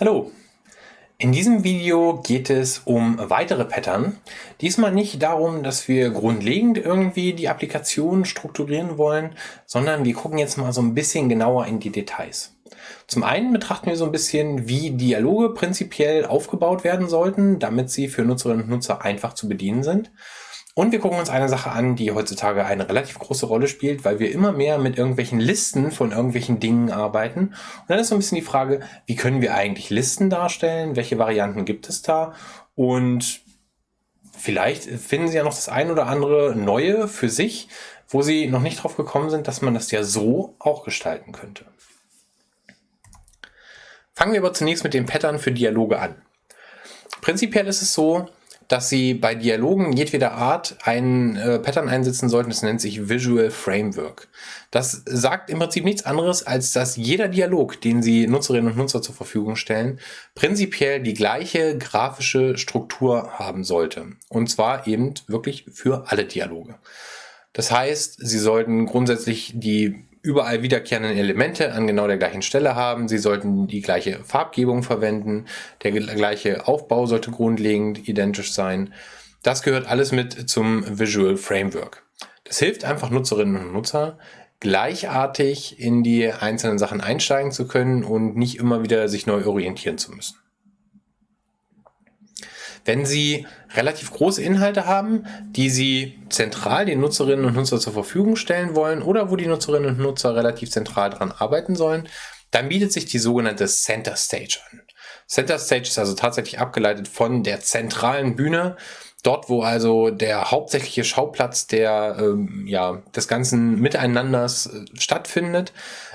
Hallo! In diesem Video geht es um weitere Pattern. Diesmal nicht darum, dass wir grundlegend irgendwie die Applikation strukturieren wollen, sondern wir gucken jetzt mal so ein bisschen genauer in die Details. Zum einen betrachten wir so ein bisschen, wie Dialoge prinzipiell aufgebaut werden sollten, damit sie für Nutzerinnen und Nutzer einfach zu bedienen sind. Und wir gucken uns eine Sache an, die heutzutage eine relativ große Rolle spielt, weil wir immer mehr mit irgendwelchen Listen von irgendwelchen Dingen arbeiten. Und dann ist so ein bisschen die Frage, wie können wir eigentlich Listen darstellen? Welche Varianten gibt es da? Und vielleicht finden Sie ja noch das ein oder andere Neue für sich, wo Sie noch nicht drauf gekommen sind, dass man das ja so auch gestalten könnte. Fangen wir aber zunächst mit den Pattern für Dialoge an. Prinzipiell ist es so, dass Sie bei Dialogen jedweder Art ein äh, Pattern einsetzen sollten, das nennt sich Visual Framework. Das sagt im Prinzip nichts anderes, als dass jeder Dialog, den Sie Nutzerinnen und Nutzer zur Verfügung stellen, prinzipiell die gleiche grafische Struktur haben sollte. Und zwar eben wirklich für alle Dialoge. Das heißt, Sie sollten grundsätzlich die überall wiederkehrenden Elemente an genau der gleichen Stelle haben. Sie sollten die gleiche Farbgebung verwenden. Der gleiche Aufbau sollte grundlegend identisch sein. Das gehört alles mit zum Visual Framework. Das hilft einfach Nutzerinnen und Nutzer, gleichartig in die einzelnen Sachen einsteigen zu können und nicht immer wieder sich neu orientieren zu müssen. Wenn Sie relativ große Inhalte haben, die Sie zentral den Nutzerinnen und Nutzern zur Verfügung stellen wollen oder wo die Nutzerinnen und Nutzer relativ zentral daran arbeiten sollen, dann bietet sich die sogenannte Center Stage an. Center Stage ist also tatsächlich abgeleitet von der zentralen Bühne, dort wo also der hauptsächliche Schauplatz der ähm, ja des ganzen Miteinanders äh, stattfindet,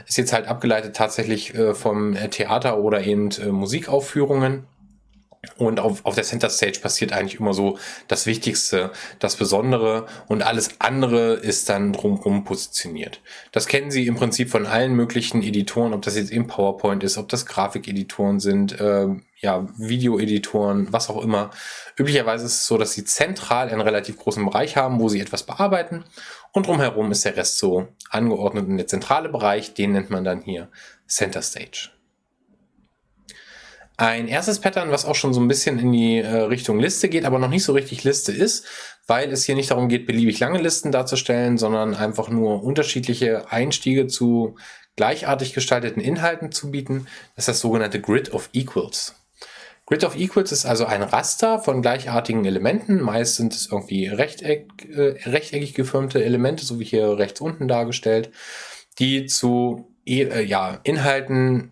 ist jetzt halt abgeleitet tatsächlich äh, vom Theater oder eben äh, Musikaufführungen. Und auf, auf der Center Stage passiert eigentlich immer so das Wichtigste, das Besondere und alles andere ist dann drumherum positioniert. Das kennen Sie im Prinzip von allen möglichen Editoren, ob das jetzt im PowerPoint ist, ob das Grafikeditoren sind, äh, ja, Videoeditoren, was auch immer. Üblicherweise ist es so, dass Sie zentral einen relativ großen Bereich haben, wo Sie etwas bearbeiten und drumherum ist der Rest so angeordnet in der zentrale Bereich, den nennt man dann hier Center Stage. Ein erstes Pattern, was auch schon so ein bisschen in die äh, Richtung Liste geht, aber noch nicht so richtig Liste ist, weil es hier nicht darum geht, beliebig lange Listen darzustellen, sondern einfach nur unterschiedliche Einstiege zu gleichartig gestalteten Inhalten zu bieten. Das ist das sogenannte Grid of Equals. Grid of Equals ist also ein Raster von gleichartigen Elementen. Meist sind es irgendwie rechteck, äh, rechteckig gefirmte Elemente, so wie hier rechts unten dargestellt, die zu äh, ja, Inhalten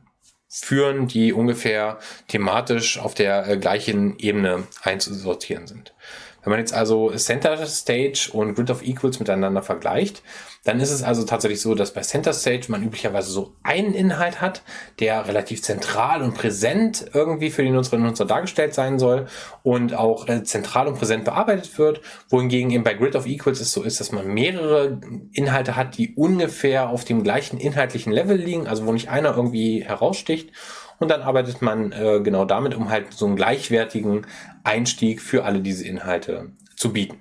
führen, die ungefähr thematisch auf der äh, gleichen Ebene einzusortieren sind. Wenn man jetzt also Center Stage und Grid of Equals miteinander vergleicht, dann ist es also tatsächlich so, dass bei Center Stage man üblicherweise so einen Inhalt hat, der relativ zentral und präsent irgendwie für die Nutzerinnen und Nutzer dargestellt sein soll und auch äh, zentral und präsent bearbeitet wird, wohingegen eben bei Grid of Equals es so ist, dass man mehrere Inhalte hat, die ungefähr auf dem gleichen inhaltlichen Level liegen, also wo nicht einer irgendwie heraussticht und dann arbeitet man äh, genau damit, um halt so einen gleichwertigen Einstieg für alle diese Inhalte zu bieten.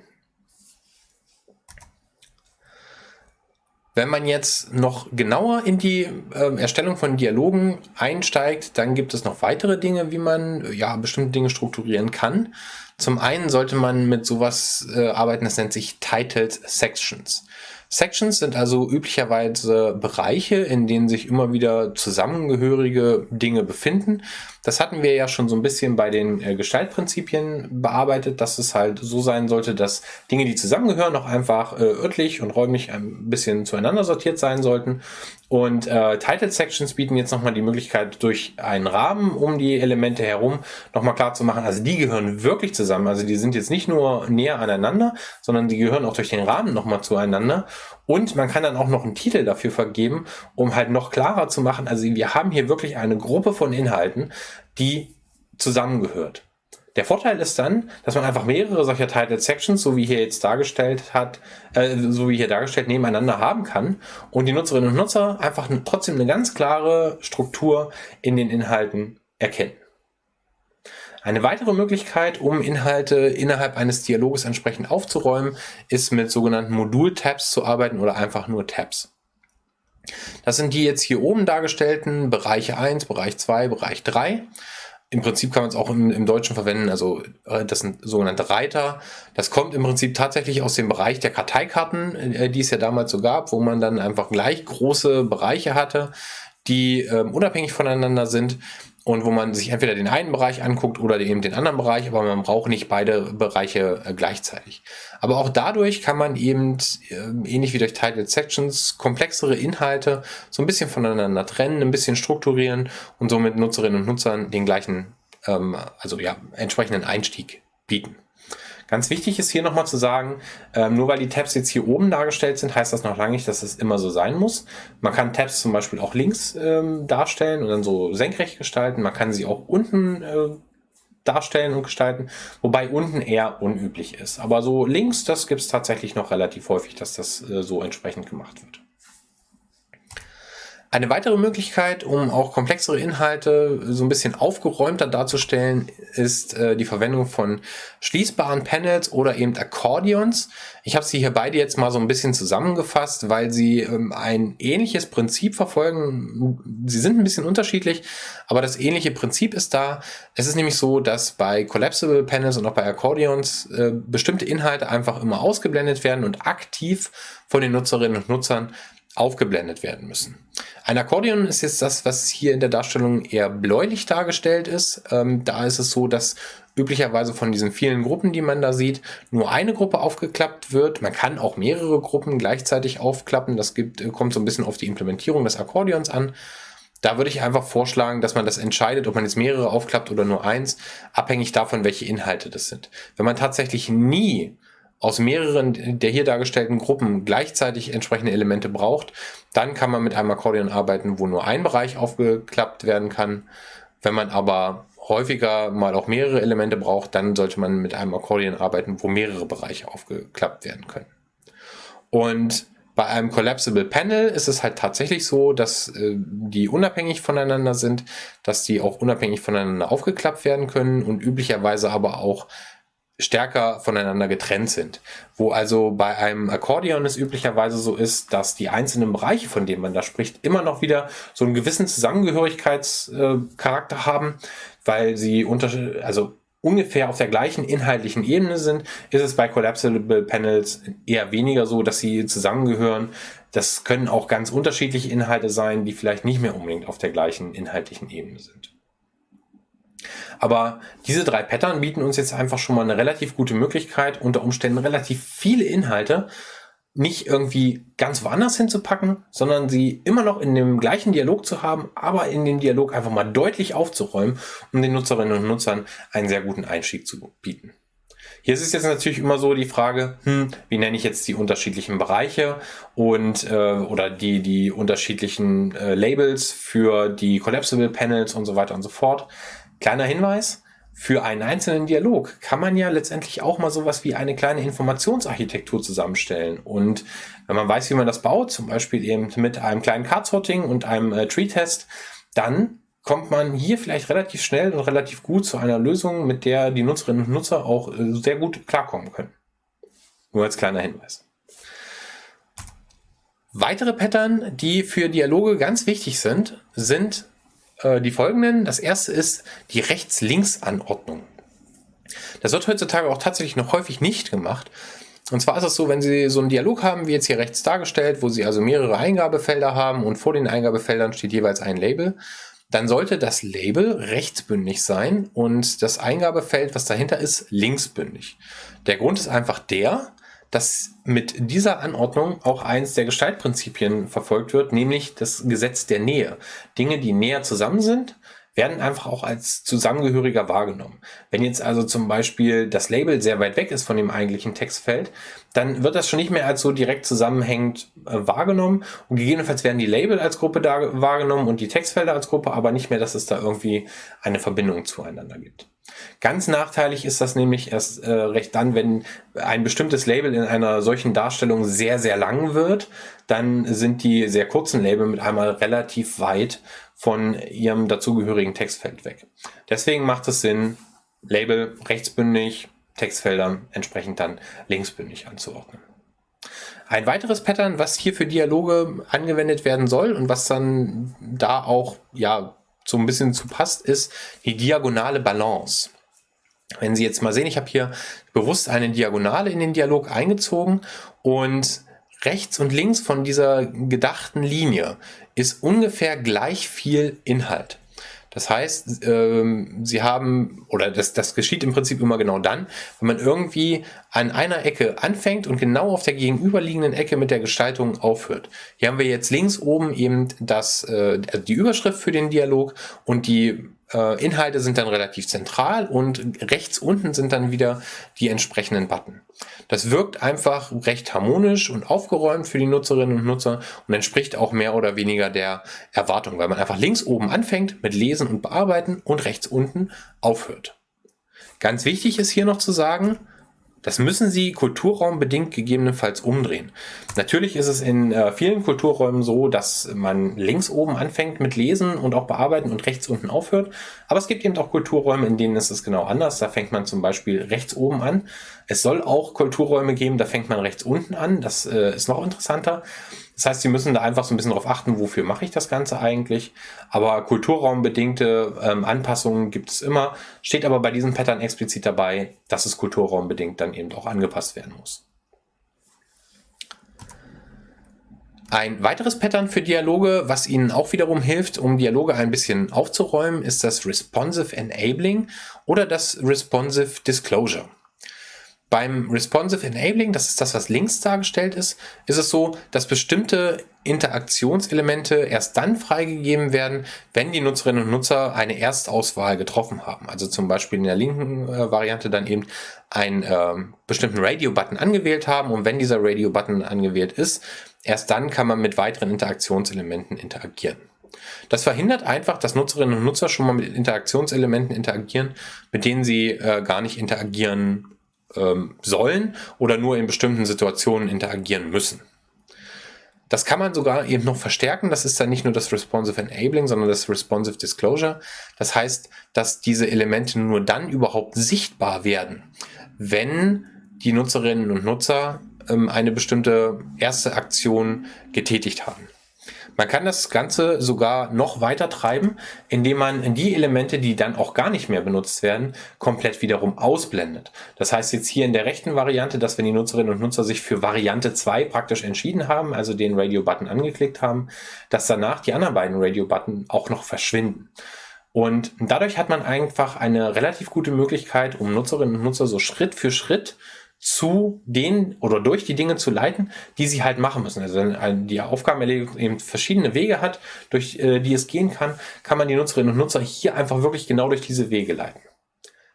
Wenn man jetzt noch genauer in die äh, Erstellung von Dialogen einsteigt, dann gibt es noch weitere Dinge, wie man ja bestimmte Dinge strukturieren kann. Zum einen sollte man mit sowas äh, arbeiten, das nennt sich Titled Sections. Sections sind also üblicherweise Bereiche, in denen sich immer wieder zusammengehörige Dinge befinden. Das hatten wir ja schon so ein bisschen bei den äh, Gestaltprinzipien bearbeitet, dass es halt so sein sollte, dass Dinge, die zusammengehören, auch einfach äh, örtlich und räumlich ein bisschen zueinander sortiert sein sollten. Und äh, Title Sections bieten jetzt nochmal die Möglichkeit, durch einen Rahmen um die Elemente herum nochmal klar zu machen, also die gehören wirklich zusammen. Also die sind jetzt nicht nur näher aneinander, sondern die gehören auch durch den Rahmen nochmal zueinander. Und man kann dann auch noch einen Titel dafür vergeben, um halt noch klarer zu machen, also wir haben hier wirklich eine Gruppe von Inhalten, die zusammengehört. Der Vorteil ist dann, dass man einfach mehrere solcher Title Sections, so wie hier jetzt dargestellt hat, äh, so wie hier dargestellt, nebeneinander haben kann und die Nutzerinnen und Nutzer einfach trotzdem eine ganz klare Struktur in den Inhalten erkennen. Eine weitere Möglichkeit, um Inhalte innerhalb eines Dialoges entsprechend aufzuräumen, ist mit sogenannten Modul-Tabs zu arbeiten oder einfach nur Tabs. Das sind die jetzt hier oben dargestellten Bereiche 1, Bereich 2, Bereich 3. im Prinzip kann man es auch im, im, Deutschen verwenden, also äh, das sind sogenannte Reiter. Das kommt im Prinzip tatsächlich aus dem Bereich der Karteikarten, äh, die es ja damals so gab, wo man dann einfach gleich große Bereiche hatte, die äh, unabhängig voneinander sind und wo man sich entweder den einen Bereich anguckt oder eben den anderen Bereich, aber man braucht nicht beide Bereiche äh, gleichzeitig. Aber auch dadurch kann man eben, äh, ähnlich wie durch Titled Sections, komplexere Inhalte so ein bisschen voneinander trennen, ein bisschen strukturieren und somit Nutzerinnen und Nutzern den gleichen, ähm, also ja, entsprechenden Einstieg bieten. Ganz wichtig ist hier nochmal zu sagen, ähm, nur weil die Tabs jetzt hier oben dargestellt sind, heißt das noch lange nicht, dass es immer so sein muss. Man kann Tabs zum Beispiel auch links ähm, darstellen und dann so senkrecht gestalten. Man kann sie auch unten äh, darstellen und gestalten, wobei unten eher unüblich ist. Aber so links, das gibt es tatsächlich noch relativ häufig, dass das äh, so entsprechend gemacht wird. Eine weitere Möglichkeit, um auch komplexere Inhalte so ein bisschen aufgeräumter darzustellen, ist äh, die Verwendung von schließbaren Panels oder eben Akkordeons. Ich habe sie hier beide jetzt mal so ein bisschen zusammengefasst, weil sie ähm, ein ähnliches Prinzip verfolgen. Sie sind ein bisschen unterschiedlich, aber das ähnliche Prinzip ist da. Es ist nämlich so, dass bei Collapsible Panels und auch bei Akkordeons äh, bestimmte Inhalte einfach immer ausgeblendet werden und aktiv von den Nutzerinnen und Nutzern aufgeblendet werden müssen. Ein Akkordeon ist jetzt das, was hier in der Darstellung eher bläulich dargestellt ist. Ähm, da ist es so, dass üblicherweise von diesen vielen Gruppen, die man da sieht, nur eine Gruppe aufgeklappt wird. Man kann auch mehrere Gruppen gleichzeitig aufklappen. Das gibt, kommt so ein bisschen auf die Implementierung des Akkordeons an. Da würde ich einfach vorschlagen, dass man das entscheidet, ob man jetzt mehrere aufklappt oder nur eins, abhängig davon, welche Inhalte das sind. Wenn man tatsächlich nie aus mehreren der hier dargestellten Gruppen gleichzeitig entsprechende Elemente braucht, dann kann man mit einem Akkordeon arbeiten, wo nur ein Bereich aufgeklappt werden kann. Wenn man aber häufiger mal auch mehrere Elemente braucht, dann sollte man mit einem Akkordeon arbeiten, wo mehrere Bereiche aufgeklappt werden können. Und bei einem Collapsible Panel ist es halt tatsächlich so, dass äh, die unabhängig voneinander sind, dass die auch unabhängig voneinander aufgeklappt werden können und üblicherweise aber auch stärker voneinander getrennt sind. Wo also bei einem Akkordeon es üblicherweise so ist, dass die einzelnen Bereiche, von denen man da spricht, immer noch wieder so einen gewissen Zusammengehörigkeitscharakter haben, weil sie unter, also ungefähr auf der gleichen inhaltlichen Ebene sind, ist es bei Collapsible Panels eher weniger so, dass sie zusammengehören. Das können auch ganz unterschiedliche Inhalte sein, die vielleicht nicht mehr unbedingt auf der gleichen inhaltlichen Ebene sind. Aber diese drei Pattern bieten uns jetzt einfach schon mal eine relativ gute Möglichkeit, unter Umständen relativ viele Inhalte nicht irgendwie ganz woanders hinzupacken, sondern sie immer noch in dem gleichen Dialog zu haben, aber in dem Dialog einfach mal deutlich aufzuräumen, um den Nutzerinnen und Nutzern einen sehr guten Einstieg zu bieten. Hier ist es jetzt natürlich immer so die Frage, hm, wie nenne ich jetzt die unterschiedlichen Bereiche und äh, oder die die unterschiedlichen äh, Labels für die Collapsible Panels und so weiter und so fort. Kleiner Hinweis, für einen einzelnen Dialog kann man ja letztendlich auch mal sowas wie eine kleine Informationsarchitektur zusammenstellen. Und wenn man weiß, wie man das baut, zum Beispiel eben mit einem kleinen Card-Sorting und einem äh, Tree-Test, dann kommt man hier vielleicht relativ schnell und relativ gut zu einer Lösung, mit der die Nutzerinnen und Nutzer auch äh, sehr gut klarkommen können. Nur als kleiner Hinweis. Weitere Pattern, die für Dialoge ganz wichtig sind, sind äh, die folgenden. Das erste ist die Rechts-Links-Anordnung. Das wird heutzutage auch tatsächlich noch häufig nicht gemacht. Und zwar ist es so, wenn Sie so einen Dialog haben, wie jetzt hier rechts dargestellt, wo Sie also mehrere Eingabefelder haben und vor den Eingabefeldern steht jeweils ein Label, dann sollte das Label rechtsbündig sein und das Eingabefeld, was dahinter ist, linksbündig. Der Grund ist einfach der, dass mit dieser Anordnung auch eins der Gestaltprinzipien verfolgt wird, nämlich das Gesetz der Nähe. Dinge, die näher zusammen sind, werden einfach auch als Zusammengehöriger wahrgenommen. Wenn jetzt also zum Beispiel das Label sehr weit weg ist von dem eigentlichen Textfeld, dann wird das schon nicht mehr als so direkt zusammenhängend äh, wahrgenommen und gegebenenfalls werden die Label als Gruppe da wahrgenommen und die Textfelder als Gruppe, aber nicht mehr, dass es da irgendwie eine Verbindung zueinander gibt. Ganz nachteilig ist das nämlich erst äh, recht dann, wenn ein bestimmtes Label in einer solchen Darstellung sehr, sehr lang wird, dann sind die sehr kurzen Label mit einmal relativ weit von ihrem dazugehörigen Textfeld weg. Deswegen macht es Sinn, Label rechtsbündig, Textfelder entsprechend dann linksbündig anzuordnen. Ein weiteres Pattern, was hier für Dialoge angewendet werden soll und was dann da auch ja so ein bisschen zu passt, ist die diagonale Balance. Wenn Sie jetzt mal sehen, ich habe hier bewusst eine Diagonale in den Dialog eingezogen und rechts und links von dieser gedachten Linie ist ungefähr gleich viel Inhalt. Das heißt, ähm, sie haben, oder das, das geschieht im Prinzip immer genau dann, wenn man irgendwie an einer Ecke anfängt und genau auf der gegenüberliegenden Ecke mit der Gestaltung aufhört. Hier haben wir jetzt links oben eben das, äh, die Überschrift für den Dialog und die äh, Inhalte sind dann relativ zentral und rechts unten sind dann wieder die entsprechenden Button. Das wirkt einfach recht harmonisch und aufgeräumt für die Nutzerinnen und Nutzer und entspricht auch mehr oder weniger der Erwartung, weil man einfach links oben anfängt mit Lesen und Bearbeiten und rechts unten aufhört. Ganz wichtig ist hier noch zu sagen, das müssen Sie kulturraumbedingt gegebenenfalls umdrehen. Natürlich ist es in äh, vielen Kulturräumen so, dass man links oben anfängt mit Lesen und auch Bearbeiten und rechts unten aufhört. Aber es gibt eben auch Kulturräume, in denen ist es genau anders. Da fängt man zum Beispiel rechts oben an. Es soll auch Kulturräume geben, da fängt man rechts unten an. Das äh, ist noch interessanter. Das heißt, Sie müssen da einfach so ein bisschen darauf achten, wofür mache ich das Ganze eigentlich. Aber kulturraumbedingte ähm, Anpassungen gibt es immer. Steht aber bei diesem Pattern explizit dabei, dass es kulturraumbedingt dann eben auch angepasst werden muss. Ein weiteres Pattern für Dialoge, was Ihnen auch wiederum hilft, um Dialoge ein bisschen aufzuräumen, ist das Responsive Enabling oder das Responsive Disclosure. Beim Responsive Enabling, das ist das, was links dargestellt ist, ist es so, dass bestimmte Interaktionselemente erst dann freigegeben werden, wenn die Nutzerinnen und Nutzer eine Erstauswahl getroffen haben. Also zum Beispiel in der linken äh, Variante dann eben einen äh, bestimmten Radio-Button angewählt haben und wenn dieser Radio-Button angewählt ist, erst dann kann man mit weiteren Interaktionselementen interagieren. Das verhindert einfach, dass Nutzerinnen und Nutzer schon mal mit Interaktionselementen interagieren, mit denen sie äh, gar nicht interagieren ähm, sollen oder nur in bestimmten Situationen interagieren müssen. Das kann man sogar eben noch verstärken. Das ist dann nicht nur das Responsive Enabling, sondern das Responsive Disclosure. Das heißt, dass diese Elemente nur dann überhaupt sichtbar werden, wenn die Nutzerinnen und Nutzer ähm, eine bestimmte erste Aktion getätigt haben. Man kann das Ganze sogar noch weiter treiben, indem man die Elemente, die dann auch gar nicht mehr benutzt werden, komplett wiederum ausblendet. Das heißt jetzt hier in der rechten Variante, dass wenn die Nutzerinnen und Nutzer sich für Variante 2 praktisch entschieden haben, also den Radio-Button angeklickt haben, dass danach die anderen beiden Radio-Button auch noch verschwinden. Und dadurch hat man einfach eine relativ gute Möglichkeit, um Nutzerinnen und Nutzer so Schritt für Schritt zu den oder durch die Dinge zu leiten, die sie halt machen müssen. Also wenn die Aufgabenerledigung eben verschiedene Wege hat, durch äh, die es gehen kann, kann man die Nutzerinnen und Nutzer hier einfach wirklich genau durch diese Wege leiten.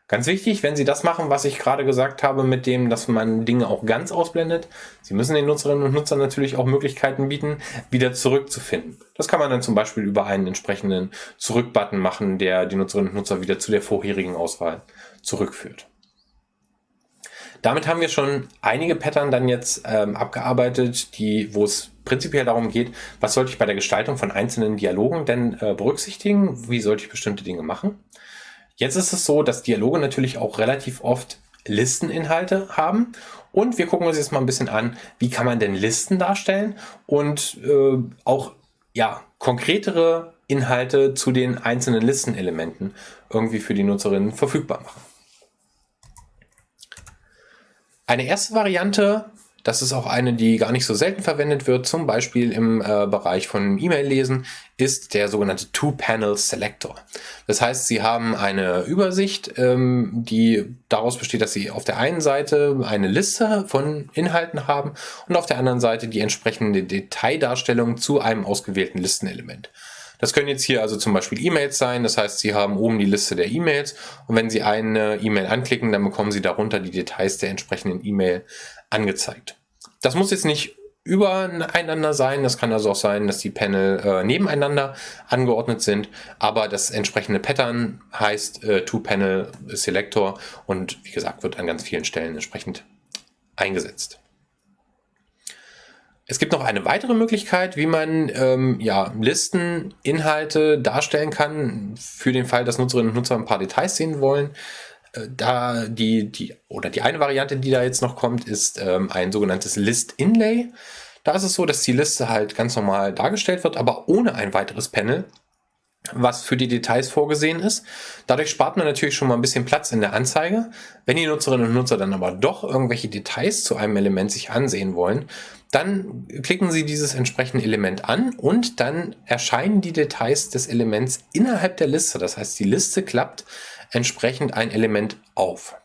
Ganz wichtig, wenn Sie das machen, was ich gerade gesagt habe, mit dem, dass man Dinge auch ganz ausblendet, Sie müssen den Nutzerinnen und Nutzern natürlich auch Möglichkeiten bieten, wieder zurückzufinden. Das kann man dann zum Beispiel über einen entsprechenden Zurück-Button machen, der die Nutzerinnen und Nutzer wieder zu der vorherigen Auswahl zurückführt. Damit haben wir schon einige Pattern dann jetzt ähm, abgearbeitet, die, wo es prinzipiell darum geht, was sollte ich bei der Gestaltung von einzelnen Dialogen denn äh, berücksichtigen, wie sollte ich bestimmte Dinge machen. Jetzt ist es so, dass Dialoge natürlich auch relativ oft Listeninhalte haben und wir gucken uns jetzt mal ein bisschen an, wie kann man denn Listen darstellen und äh, auch ja, konkretere Inhalte zu den einzelnen Listenelementen irgendwie für die Nutzerinnen verfügbar machen. Eine erste Variante, das ist auch eine, die gar nicht so selten verwendet wird, zum Beispiel im äh, Bereich von E-Mail-Lesen, ist der sogenannte Two-Panel-Selector. Das heißt, Sie haben eine Übersicht, ähm, die daraus besteht, dass Sie auf der einen Seite eine Liste von Inhalten haben und auf der anderen Seite die entsprechende Detaildarstellung zu einem ausgewählten Listenelement. Das können jetzt hier also zum Beispiel E-Mails sein. Das heißt, Sie haben oben die Liste der E-Mails und wenn Sie eine E-Mail anklicken, dann bekommen Sie darunter die Details der entsprechenden E-Mail angezeigt. Das muss jetzt nicht übereinander sein. Das kann also auch sein, dass die Panel äh, nebeneinander angeordnet sind, aber das entsprechende Pattern heißt äh, Two-Panel Selector und wie gesagt, wird an ganz vielen Stellen entsprechend eingesetzt. Es gibt noch eine weitere Möglichkeit, wie man ähm, ja, Listen, darstellen kann, für den Fall, dass Nutzerinnen und Nutzer ein paar Details sehen wollen. Äh, da die, die, oder die eine Variante, die da jetzt noch kommt, ist ähm, ein sogenanntes List-Inlay. Da ist es so, dass die Liste halt ganz normal dargestellt wird, aber ohne ein weiteres Panel. Was für die Details vorgesehen ist. Dadurch spart man natürlich schon mal ein bisschen Platz in der Anzeige. Wenn die Nutzerinnen und Nutzer dann aber doch irgendwelche Details zu einem Element sich ansehen wollen, dann klicken Sie dieses entsprechende Element an und dann erscheinen die Details des Elements innerhalb der Liste. Das heißt, die Liste klappt entsprechend ein Element auf.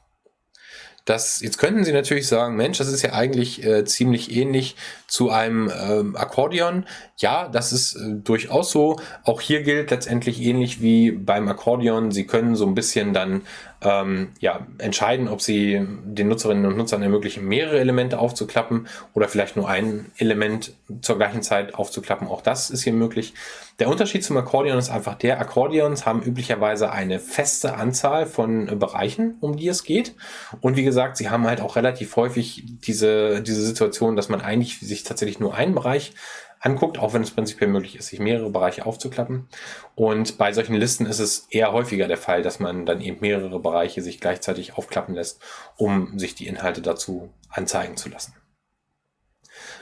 Das, jetzt könnten Sie natürlich sagen, Mensch, das ist ja eigentlich äh, ziemlich ähnlich zu einem ähm, Akkordeon. Ja, das ist äh, durchaus so. Auch hier gilt letztendlich ähnlich wie beim Akkordeon. Sie können so ein bisschen dann ähm, ja, entscheiden, ob Sie den Nutzerinnen und Nutzern ermöglichen, mehrere Elemente aufzuklappen oder vielleicht nur ein Element zur gleichen Zeit aufzuklappen. Auch das ist hier möglich. Der Unterschied zum Akkordeon ist einfach der, Akkordeons haben üblicherweise eine feste Anzahl von äh, Bereichen, um die es geht. Und wie gesagt, sie haben halt auch relativ häufig diese, diese Situation, dass man eigentlich sich tatsächlich nur einen Bereich anguckt, auch wenn es prinzipiell möglich ist, sich mehrere Bereiche aufzuklappen. Und bei solchen Listen ist es eher häufiger der Fall, dass man dann eben mehrere Bereiche sich gleichzeitig aufklappen lässt, um sich die Inhalte dazu anzeigen zu lassen.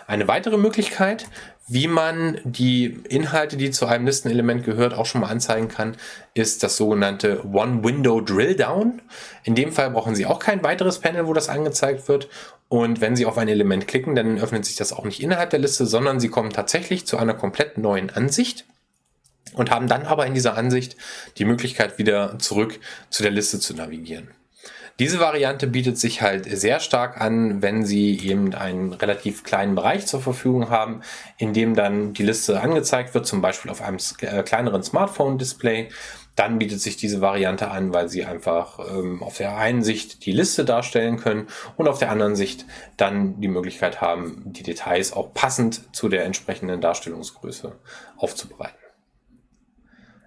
Eine weitere Möglichkeit, wie man die Inhalte, die zu einem Listenelement gehört, auch schon mal anzeigen kann, ist das sogenannte One-Window Drill-Down. In dem Fall brauchen Sie auch kein weiteres Panel, wo das angezeigt wird. Und wenn Sie auf ein Element klicken, dann öffnet sich das auch nicht innerhalb der Liste, sondern Sie kommen tatsächlich zu einer komplett neuen Ansicht und haben dann aber in dieser Ansicht die Möglichkeit, wieder zurück zu der Liste zu navigieren. Diese Variante bietet sich halt sehr stark an, wenn Sie eben einen relativ kleinen Bereich zur Verfügung haben, in dem dann die Liste angezeigt wird, zum Beispiel auf einem äh, kleineren Smartphone-Display. Dann bietet sich diese Variante an, weil Sie einfach ähm, auf der einen Sicht die Liste darstellen können und auf der anderen Sicht dann die Möglichkeit haben, die Details auch passend zu der entsprechenden Darstellungsgröße aufzubereiten.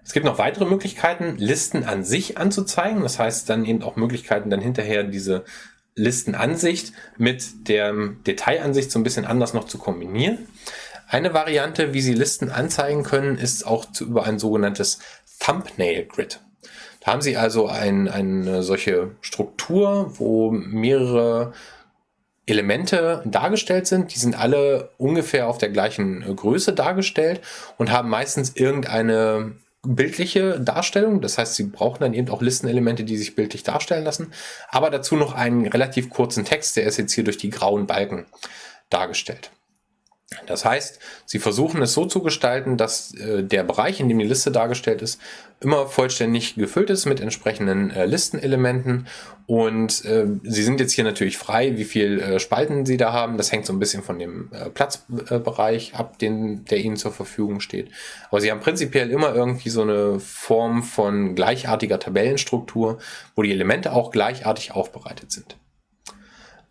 Es gibt noch weitere Möglichkeiten, Listen an sich anzuzeigen. Das heißt dann eben auch Möglichkeiten, dann hinterher diese Listenansicht mit der Detailansicht so ein bisschen anders noch zu kombinieren. Eine Variante, wie Sie Listen anzeigen können, ist auch zu, über ein sogenanntes Thumbnail Grid. Da haben Sie also ein, eine solche Struktur, wo mehrere Elemente dargestellt sind. Die sind alle ungefähr auf der gleichen Größe dargestellt und haben meistens irgendeine bildliche Darstellung. Das heißt, Sie brauchen dann eben auch Listenelemente, die sich bildlich darstellen lassen. Aber dazu noch einen relativ kurzen Text, der ist jetzt hier durch die grauen Balken dargestellt. Das heißt, Sie versuchen es so zu gestalten, dass äh, der Bereich, in dem die Liste dargestellt ist, immer vollständig gefüllt ist mit entsprechenden äh, Listenelementen. Und äh, Sie sind jetzt hier natürlich frei, wie viel äh, Spalten Sie da haben. Das hängt so ein bisschen von dem äh, Platzbereich ab, den, der Ihnen zur Verfügung steht. Aber Sie haben prinzipiell immer irgendwie so eine Form von gleichartiger Tabellenstruktur, wo die Elemente auch gleichartig aufbereitet sind.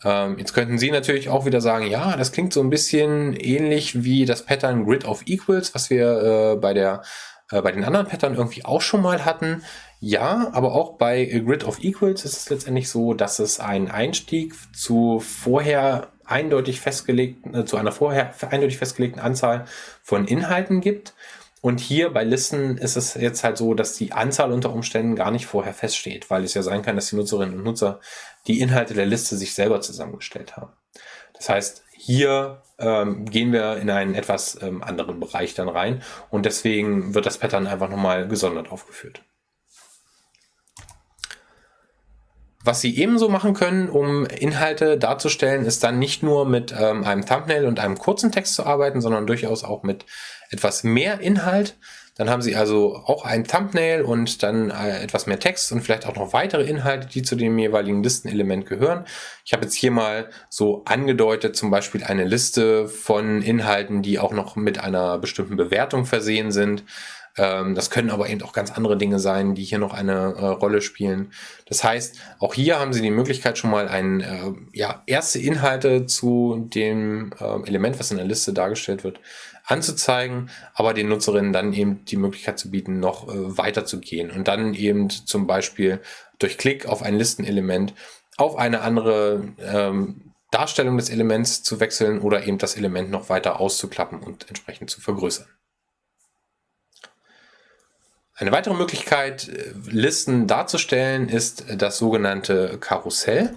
Ähm, jetzt könnten Sie natürlich auch wieder sagen, ja, das klingt so ein bisschen ähnlich wie das Pattern Grid of Equals, was wir äh, bei, der, äh, bei den anderen Pattern irgendwie auch schon mal hatten. Ja, aber auch bei Grid of Equals ist es letztendlich so, dass es einen Einstieg zu vorher eindeutig festgelegten, äh, zu einer vorher eindeutig festgelegten Anzahl von Inhalten gibt. Und hier bei Listen ist es jetzt halt so, dass die Anzahl unter Umständen gar nicht vorher feststeht, weil es ja sein kann, dass die Nutzerinnen und Nutzer die Inhalte der Liste sich selber zusammengestellt haben. Das heißt, hier ähm, gehen wir in einen etwas ähm, anderen Bereich dann rein und deswegen wird das Pattern einfach nochmal gesondert aufgeführt. Was Sie ebenso machen können, um Inhalte darzustellen, ist dann nicht nur mit ähm, einem Thumbnail und einem kurzen Text zu arbeiten, sondern durchaus auch mit etwas mehr Inhalt. Dann haben Sie also auch ein Thumbnail und dann äh, etwas mehr Text und vielleicht auch noch weitere Inhalte, die zu dem jeweiligen Listenelement gehören. Ich habe jetzt hier mal so angedeutet, zum Beispiel eine Liste von Inhalten, die auch noch mit einer bestimmten Bewertung versehen sind. Ähm, das können aber eben auch ganz andere Dinge sein, die hier noch eine äh, Rolle spielen. Das heißt, auch hier haben Sie die Möglichkeit schon mal ein, äh, ja, erste Inhalte zu dem äh, Element, was in der Liste dargestellt wird, anzuzeigen, aber den Nutzerinnen dann eben die Möglichkeit zu bieten, noch äh, weiter zu gehen und dann eben zum Beispiel durch Klick auf ein Listenelement auf eine andere ähm, Darstellung des Elements zu wechseln oder eben das Element noch weiter auszuklappen und entsprechend zu vergrößern. Eine weitere Möglichkeit, äh, Listen darzustellen, ist das sogenannte Karussell.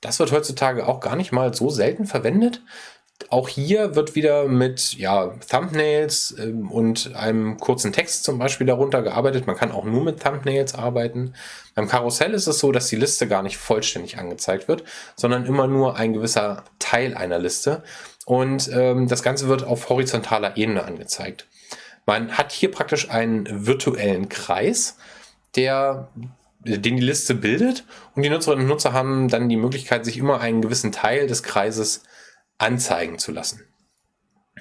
Das wird heutzutage auch gar nicht mal so selten verwendet. Auch hier wird wieder mit ja, Thumbnails ähm, und einem kurzen Text zum Beispiel darunter gearbeitet. Man kann auch nur mit Thumbnails arbeiten. Beim Karussell ist es so, dass die Liste gar nicht vollständig angezeigt wird, sondern immer nur ein gewisser Teil einer Liste. Und ähm, das Ganze wird auf horizontaler Ebene angezeigt. Man hat hier praktisch einen virtuellen Kreis, der den die Liste bildet und die Nutzerinnen und Nutzer haben dann die Möglichkeit, sich immer einen gewissen Teil des Kreises anzeigen zu lassen.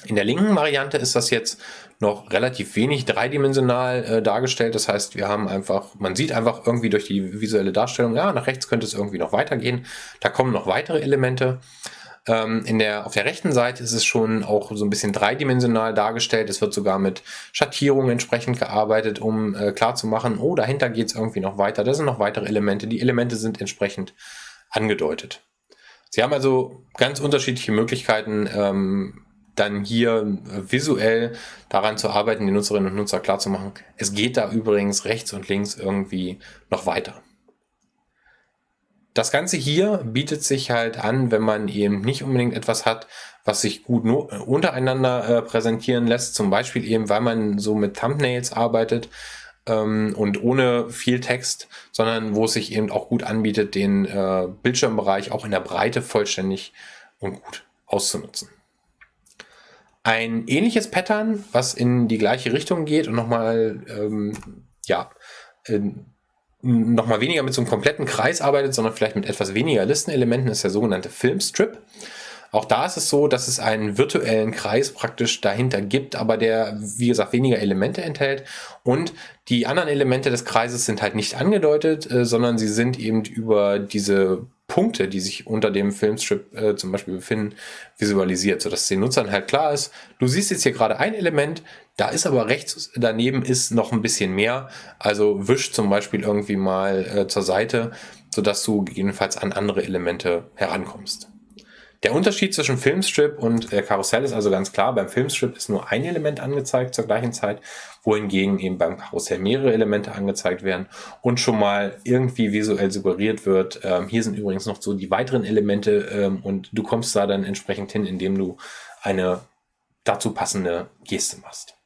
In der linken Variante ist das jetzt noch relativ wenig dreidimensional äh, dargestellt. Das heißt, wir haben einfach, man sieht einfach irgendwie durch die visuelle Darstellung, ja, nach rechts könnte es irgendwie noch weitergehen. Da kommen noch weitere Elemente. Ähm, in der, auf der rechten Seite ist es schon auch so ein bisschen dreidimensional dargestellt. Es wird sogar mit Schattierungen entsprechend gearbeitet, um äh, klarzumachen, oh, dahinter geht es irgendwie noch weiter. Da sind noch weitere Elemente. Die Elemente sind entsprechend angedeutet. Sie haben also ganz unterschiedliche Möglichkeiten, ähm, dann hier äh, visuell daran zu arbeiten, die Nutzerinnen und Nutzer klarzumachen. Es geht da übrigens rechts und links irgendwie noch weiter. Das Ganze hier bietet sich halt an, wenn man eben nicht unbedingt etwas hat, was sich gut nur untereinander äh, präsentieren lässt. Zum Beispiel eben, weil man so mit Thumbnails arbeitet, ähm, und ohne viel Text, sondern wo es sich eben auch gut anbietet, den äh, Bildschirmbereich auch in der Breite vollständig und gut auszunutzen. Ein ähnliches Pattern, was in die gleiche Richtung geht und nochmal, ähm, ja, äh, nochmal weniger mit so einem kompletten Kreis arbeitet, sondern vielleicht mit etwas weniger Listenelementen, ist der sogenannte Filmstrip. Auch da ist es so, dass es einen virtuellen Kreis praktisch dahinter gibt, aber der, wie gesagt, weniger Elemente enthält. Und die anderen Elemente des Kreises sind halt nicht angedeutet, äh, sondern sie sind eben über diese Punkte, die sich unter dem Filmstrip äh, zum Beispiel befinden, visualisiert, sodass den Nutzern halt klar ist, du siehst jetzt hier gerade ein Element, da ist aber rechts daneben ist noch ein bisschen mehr. Also wisch zum Beispiel irgendwie mal äh, zur Seite, sodass du jedenfalls an andere Elemente herankommst. Der Unterschied zwischen Filmstrip und äh, Karussell ist also ganz klar. Beim Filmstrip ist nur ein Element angezeigt zur gleichen Zeit, wohingegen eben beim Karussell mehrere Elemente angezeigt werden und schon mal irgendwie visuell suggeriert wird. Ähm, hier sind übrigens noch so die weiteren Elemente ähm, und du kommst da dann entsprechend hin, indem du eine dazu passende Geste machst.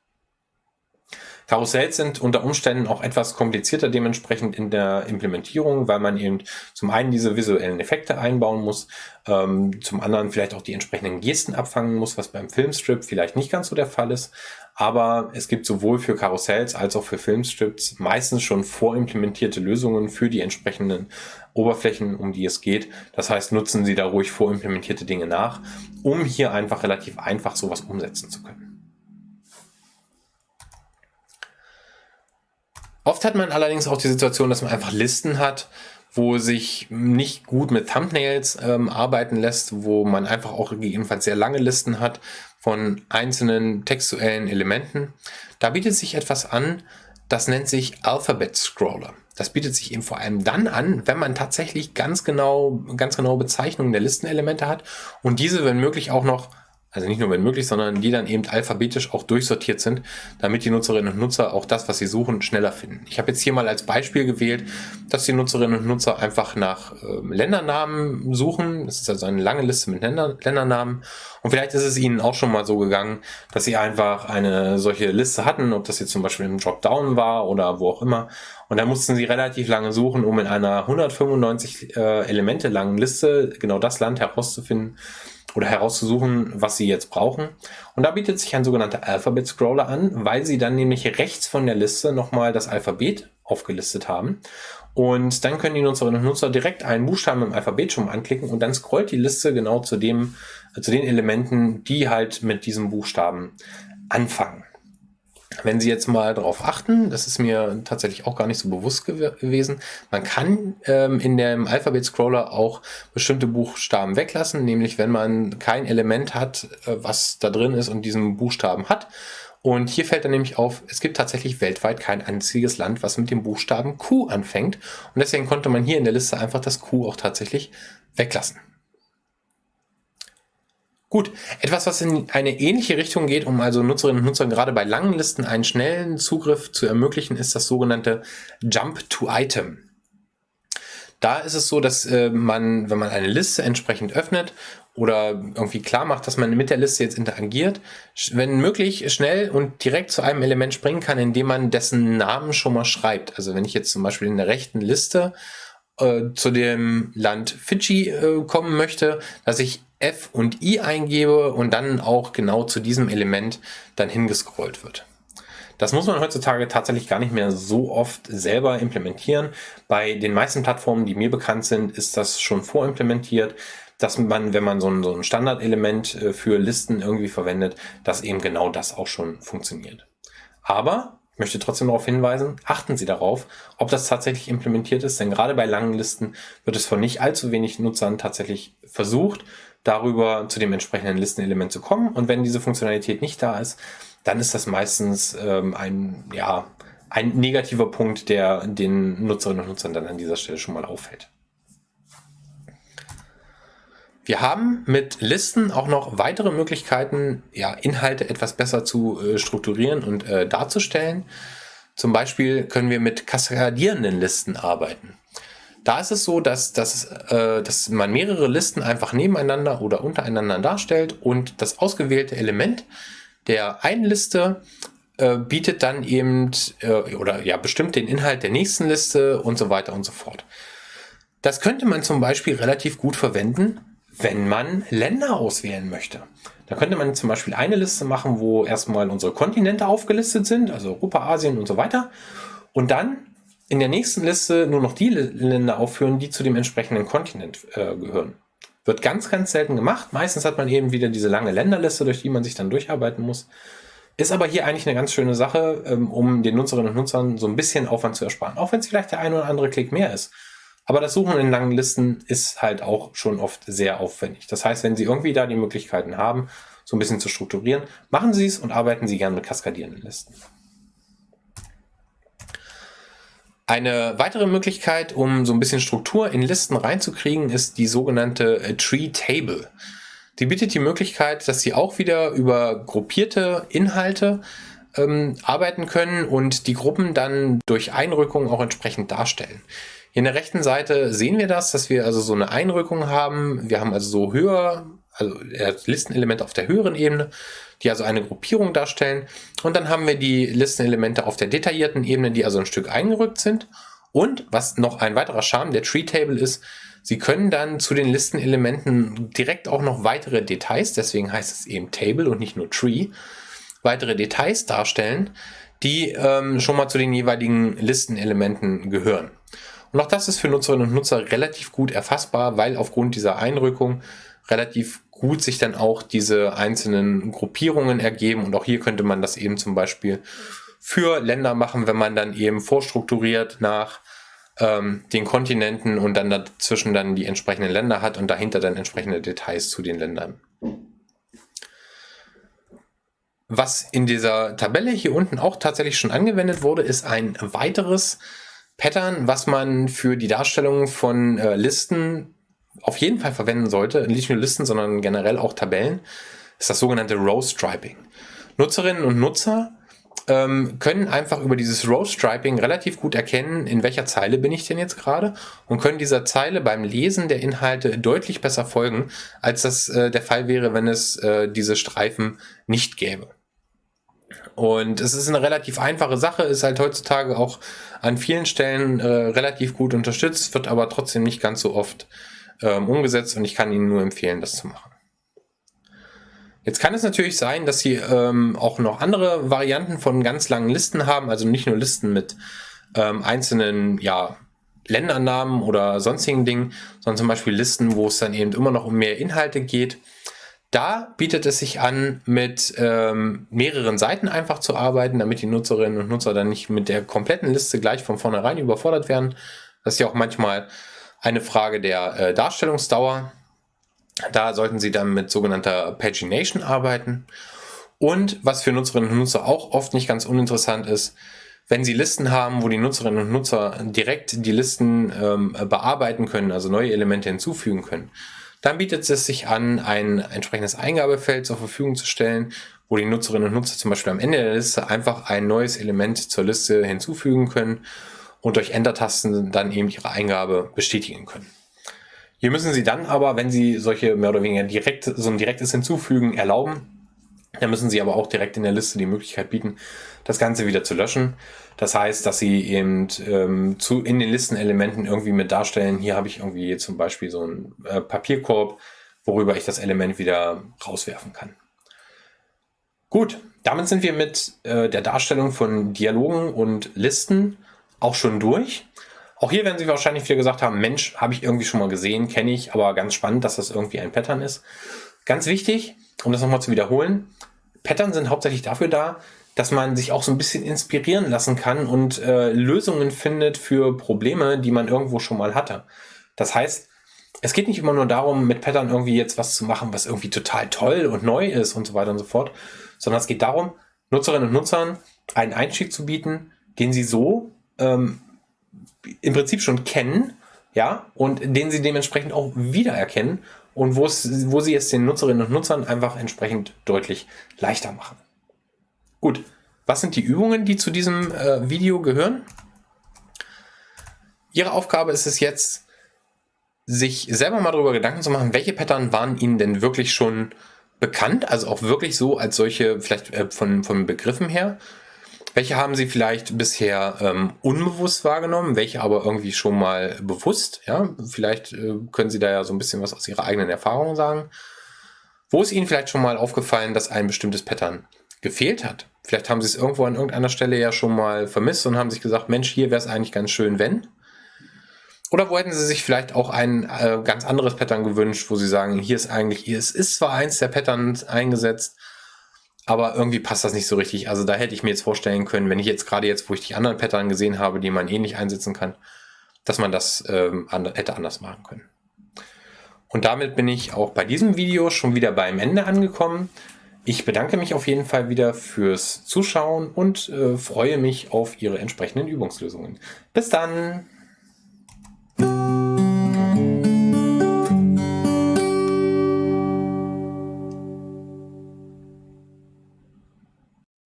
Karussells sind unter Umständen auch etwas komplizierter dementsprechend in der Implementierung, weil man eben zum einen diese visuellen Effekte einbauen muss, ähm, zum anderen vielleicht auch die entsprechenden Gesten abfangen muss, was beim Filmstrip vielleicht nicht ganz so der Fall ist. Aber es gibt sowohl für Karussells als auch für Filmstrips meistens schon vorimplementierte Lösungen für die entsprechenden Oberflächen, um die es geht. Das heißt, nutzen Sie da ruhig vorimplementierte Dinge nach, um hier einfach relativ einfach sowas umsetzen zu können. Oft hat man allerdings auch die Situation, dass man einfach Listen hat, wo sich nicht gut mit Thumbnails ähm, arbeiten lässt, wo man einfach auch gegebenenfalls sehr lange Listen hat von einzelnen textuellen Elementen. Da bietet sich etwas an, das nennt sich Alphabet Scroller. Das bietet sich eben vor allem dann an, wenn man tatsächlich ganz genau, ganz genaue Bezeichnungen der Listenelemente hat und diese, wenn möglich, auch noch also nicht nur wenn möglich, sondern die dann eben alphabetisch auch durchsortiert sind, damit die Nutzerinnen und Nutzer auch das, was sie suchen, schneller finden. Ich habe jetzt hier mal als Beispiel gewählt, dass die Nutzerinnen und Nutzer einfach nach äh, Ländernamen suchen. Das ist also eine lange Liste mit Länder Ländernamen. Und vielleicht ist es ihnen auch schon mal so gegangen, dass sie einfach eine solche Liste hatten, ob das jetzt zum Beispiel im Dropdown war oder wo auch immer. Und da mussten sie relativ lange suchen, um in einer 195 äh, Elemente langen Liste genau das Land herauszufinden, oder herauszusuchen, was Sie jetzt brauchen. Und da bietet sich ein sogenannter Alphabet Scroller an, weil Sie dann nämlich rechts von der Liste nochmal das Alphabet aufgelistet haben. Und dann können die Nutzerinnen und Nutzer direkt einen Buchstaben im Alphabet schon anklicken und dann scrollt die Liste genau zu dem, zu den Elementen, die halt mit diesem Buchstaben anfangen. Wenn Sie jetzt mal darauf achten, das ist mir tatsächlich auch gar nicht so bewusst gew gewesen, man kann ähm, in dem Alphabet-Scroller auch bestimmte Buchstaben weglassen, nämlich wenn man kein Element hat, äh, was da drin ist und diesen Buchstaben hat. Und hier fällt dann nämlich auf, es gibt tatsächlich weltweit kein einziges Land, was mit dem Buchstaben Q anfängt. Und deswegen konnte man hier in der Liste einfach das Q auch tatsächlich weglassen. Gut, etwas, was in eine ähnliche Richtung geht, um also Nutzerinnen und Nutzern gerade bei langen Listen einen schnellen Zugriff zu ermöglichen, ist das sogenannte Jump to Item. Da ist es so, dass äh, man, wenn man eine Liste entsprechend öffnet oder irgendwie klar macht, dass man mit der Liste jetzt interagiert, wenn möglich schnell und direkt zu einem Element springen kann, indem man dessen Namen schon mal schreibt. Also wenn ich jetzt zum Beispiel in der rechten Liste äh, zu dem Land Fidschi äh, kommen möchte, dass ich F und I eingebe und dann auch genau zu diesem Element dann hingescrollt wird. Das muss man heutzutage tatsächlich gar nicht mehr so oft selber implementieren. Bei den meisten Plattformen, die mir bekannt sind, ist das schon vorimplementiert dass man, wenn man so ein, so ein Standardelement äh, für Listen irgendwie verwendet, dass eben genau das auch schon funktioniert. Aber ich möchte trotzdem darauf hinweisen, achten Sie darauf, ob das tatsächlich implementiert ist, denn gerade bei langen Listen wird es von nicht allzu wenig Nutzern tatsächlich versucht, darüber zu dem entsprechenden Listenelement zu kommen. Und wenn diese Funktionalität nicht da ist, dann ist das meistens ähm, ein, ja, ein negativer Punkt, der den Nutzerinnen und Nutzern dann an dieser Stelle schon mal auffällt. Wir haben mit Listen auch noch weitere Möglichkeiten, ja, Inhalte etwas besser zu äh, strukturieren und äh, darzustellen. Zum Beispiel können wir mit kaskadierenden Listen arbeiten. Da ist es so, dass, dass, äh, dass man mehrere Listen einfach nebeneinander oder untereinander darstellt und das ausgewählte Element der einen Liste äh, bietet dann eben äh, oder ja bestimmt den Inhalt der nächsten Liste und so weiter und so fort. Das könnte man zum Beispiel relativ gut verwenden, wenn man Länder auswählen möchte. Da könnte man zum Beispiel eine Liste machen, wo erstmal unsere Kontinente aufgelistet sind, also Europa, Asien und so weiter. Und dann in der nächsten Liste nur noch die Länder aufführen, die zu dem entsprechenden Kontinent äh, gehören. Wird ganz, ganz selten gemacht. Meistens hat man eben wieder diese lange Länderliste, durch die man sich dann durcharbeiten muss. Ist aber hier eigentlich eine ganz schöne Sache, ähm, um den Nutzerinnen und Nutzern so ein bisschen Aufwand zu ersparen. Auch wenn es vielleicht der ein oder andere Klick mehr ist. Aber das Suchen in langen Listen ist halt auch schon oft sehr aufwendig. Das heißt, wenn Sie irgendwie da die Möglichkeiten haben, so ein bisschen zu strukturieren, machen Sie es und arbeiten Sie gerne mit kaskadierenden Listen. Eine weitere Möglichkeit, um so ein bisschen Struktur in Listen reinzukriegen, ist die sogenannte äh, Tree Table. Die bietet die Möglichkeit, dass Sie auch wieder über gruppierte Inhalte ähm, arbeiten können und die Gruppen dann durch Einrückung auch entsprechend darstellen. In der rechten Seite sehen wir das, dass wir also so eine Einrückung haben. Wir haben also so höher, also Listenelemente auf der höheren Ebene, die also eine Gruppierung darstellen. Und dann haben wir die Listenelemente auf der detaillierten Ebene, die also ein Stück eingerückt sind. Und was noch ein weiterer Charme der Tree Table ist, Sie können dann zu den Listenelementen direkt auch noch weitere Details, deswegen heißt es eben Table und nicht nur Tree, weitere Details darstellen, die ähm, schon mal zu den jeweiligen Listenelementen gehören. Und auch das ist für Nutzerinnen und Nutzer relativ gut erfassbar, weil aufgrund dieser Einrückung relativ gut sich dann auch diese einzelnen Gruppierungen ergeben. Und auch hier könnte man das eben zum Beispiel für Länder machen, wenn man dann eben vorstrukturiert nach ähm, den Kontinenten und dann dazwischen dann die entsprechenden Länder hat und dahinter dann entsprechende Details zu den Ländern. Was in dieser Tabelle hier unten auch tatsächlich schon angewendet wurde, ist ein weiteres Pattern, was man für die Darstellung von äh, Listen auf jeden Fall verwenden sollte, nicht nur Listen, sondern generell auch Tabellen, ist das sogenannte Row Striping. Nutzerinnen und Nutzer ähm, können einfach über dieses Row Striping relativ gut erkennen, in welcher Zeile bin ich denn jetzt gerade und können dieser Zeile beim Lesen der Inhalte deutlich besser folgen, als das äh, der Fall wäre, wenn es äh, diese Streifen nicht gäbe. Und es ist eine relativ einfache Sache, ist halt heutzutage auch an vielen Stellen äh, relativ gut unterstützt, wird aber trotzdem nicht ganz so oft ähm, umgesetzt und ich kann Ihnen nur empfehlen, das zu machen. Jetzt kann es natürlich sein, dass Sie ähm, auch noch andere Varianten von ganz langen Listen haben, also nicht nur Listen mit ähm, einzelnen ja, Ländernamen oder sonstigen Dingen, sondern zum Beispiel Listen, wo es dann eben immer noch um mehr Inhalte geht. Da bietet es sich an, mit ähm, mehreren Seiten einfach zu arbeiten, damit die Nutzerinnen und Nutzer dann nicht mit der kompletten Liste gleich von vornherein überfordert werden. Das ist ja auch manchmal eine Frage der äh, Darstellungsdauer. Da sollten Sie dann mit sogenannter Pagination arbeiten. Und was für Nutzerinnen und Nutzer auch oft nicht ganz uninteressant ist, wenn Sie Listen haben, wo die Nutzerinnen und Nutzer direkt die Listen ähm, bearbeiten können, also neue Elemente hinzufügen können, dann bietet es sich an, ein entsprechendes Eingabefeld zur Verfügung zu stellen, wo die Nutzerinnen und Nutzer zum Beispiel am Ende der Liste einfach ein neues Element zur Liste hinzufügen können und durch Enter-Tasten dann eben ihre Eingabe bestätigen können. Hier müssen Sie dann aber, wenn Sie solche mehr oder weniger direkt, so ein direktes Hinzufügen erlauben, dann müssen Sie aber auch direkt in der Liste die Möglichkeit bieten, das Ganze wieder zu löschen. Das heißt, dass Sie eben ähm, zu, in den Listenelementen irgendwie mit darstellen, hier habe ich irgendwie zum Beispiel so einen äh, Papierkorb, worüber ich das Element wieder rauswerfen kann. Gut, damit sind wir mit äh, der Darstellung von Dialogen und Listen auch schon durch. Auch hier werden Sie wahrscheinlich wieder gesagt haben, Mensch, habe ich irgendwie schon mal gesehen, kenne ich, aber ganz spannend, dass das irgendwie ein Pattern ist. Ganz wichtig, um das nochmal zu wiederholen, Pattern sind hauptsächlich dafür da, dass man sich auch so ein bisschen inspirieren lassen kann und äh, Lösungen findet für Probleme, die man irgendwo schon mal hatte. Das heißt, es geht nicht immer nur darum, mit Pattern irgendwie jetzt was zu machen, was irgendwie total toll und neu ist und so weiter und so fort, sondern es geht darum, Nutzerinnen und Nutzern einen Einstieg zu bieten, den sie so ähm, im Prinzip schon kennen, ja, und den sie dementsprechend auch wiedererkennen und wo es, wo sie es den Nutzerinnen und Nutzern einfach entsprechend deutlich leichter machen. Gut, was sind die Übungen, die zu diesem äh, Video gehören? Ihre Aufgabe ist es jetzt, sich selber mal darüber Gedanken zu machen, welche Pattern waren Ihnen denn wirklich schon bekannt, also auch wirklich so als solche, vielleicht äh, von, von Begriffen her, welche haben Sie vielleicht bisher ähm, unbewusst wahrgenommen, welche aber irgendwie schon mal bewusst? Ja, vielleicht äh, können Sie da ja so ein bisschen was aus Ihrer eigenen Erfahrung sagen. Wo ist Ihnen vielleicht schon mal aufgefallen, dass ein bestimmtes Pattern gefehlt hat? Vielleicht haben Sie es irgendwo an irgendeiner Stelle ja schon mal vermisst und haben sich gesagt, Mensch, hier wäre es eigentlich ganz schön, wenn. Oder wo hätten Sie sich vielleicht auch ein äh, ganz anderes Pattern gewünscht, wo Sie sagen, hier ist eigentlich, hier ist, ist zwar eins der Patterns eingesetzt, aber irgendwie passt das nicht so richtig. Also da hätte ich mir jetzt vorstellen können, wenn ich jetzt gerade jetzt, wo ich die anderen Pattern gesehen habe, die man ähnlich einsetzen kann, dass man das ähm, hätte anders machen können. Und damit bin ich auch bei diesem Video schon wieder beim Ende angekommen. Ich bedanke mich auf jeden Fall wieder fürs Zuschauen und äh, freue mich auf Ihre entsprechenden Übungslösungen. Bis dann!